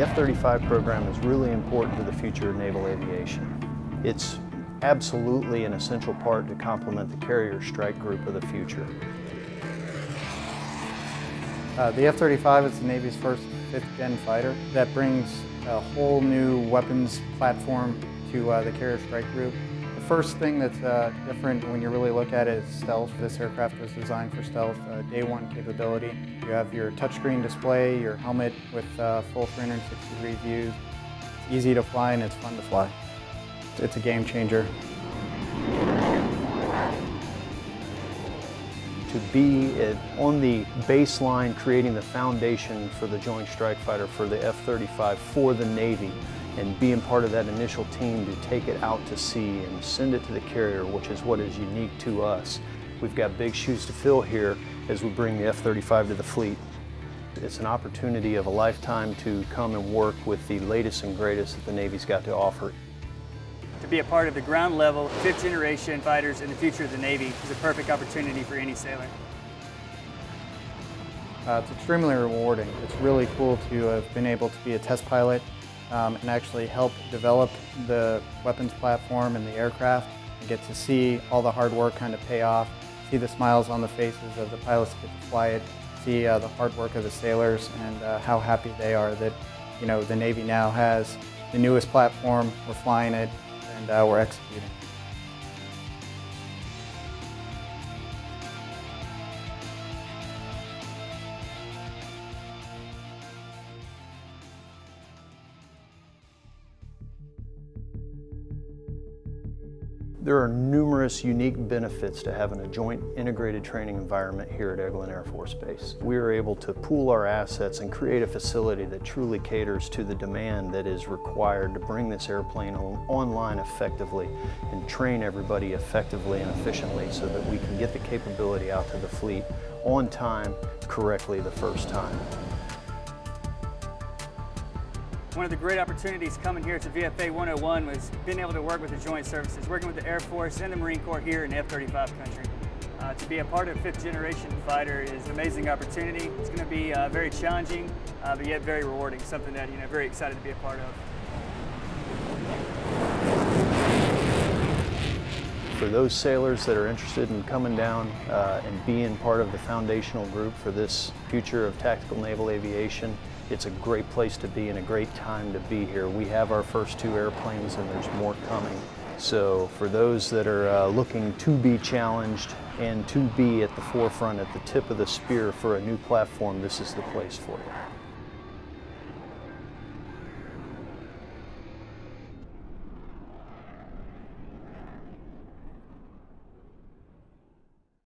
F-35 program is really important to the future of naval aviation. It's absolutely an essential part to complement the carrier strike group of the future. Uh, the F-35 is the Navy's first fifth-gen fighter that brings a whole new weapons platform to uh, the carrier strike group. The first thing that's uh, different when you really look at it is stealth. This aircraft was designed for stealth, uh, day one capability. You have your touchscreen display, your helmet with uh, full 360 degree views. It's easy to fly and it's fun to fly. It's a game changer. to be on the baseline creating the foundation for the Joint Strike Fighter for the F-35 for the Navy and being part of that initial team to take it out to sea and send it to the carrier, which is what is unique to us. We've got big shoes to fill here as we bring the F-35 to the fleet. It's an opportunity of a lifetime to come and work with the latest and greatest that the Navy's got to offer. To be a part of the ground level, fifth generation fighters in the future of the Navy is a perfect opportunity for any sailor. Uh, it's extremely rewarding. It's really cool to have been able to be a test pilot um, and actually help develop the weapons platform and the aircraft and get to see all the hard work kind of pay off, see the smiles on the faces of the pilots get to fly it, see uh, the hard work of the sailors and uh, how happy they are that you know the Navy now has the newest platform, we're flying it, and uh, we're executing. There are numerous unique benefits to having a joint integrated training environment here at Eglin Air Force Base. We are able to pool our assets and create a facility that truly caters to the demand that is required to bring this airplane on online effectively and train everybody effectively and efficiently so that we can get the capability out to the fleet on time, correctly the first time. One of the great opportunities coming here to VFA 101 was being able to work with the Joint Services, working with the Air Force and the Marine Corps here in F-35 country. Uh, to be a part of fifth generation fighter is an amazing opportunity. It's going to be uh, very challenging, uh, but yet very rewarding, something that, you know, very excited to be a part of. For those sailors that are interested in coming down uh, and being part of the foundational group for this future of tactical naval aviation, it's a great place to be and a great time to be here. We have our first two airplanes and there's more coming. So for those that are uh, looking to be challenged and to be at the forefront, at the tip of the spear for a new platform, this is the place for you.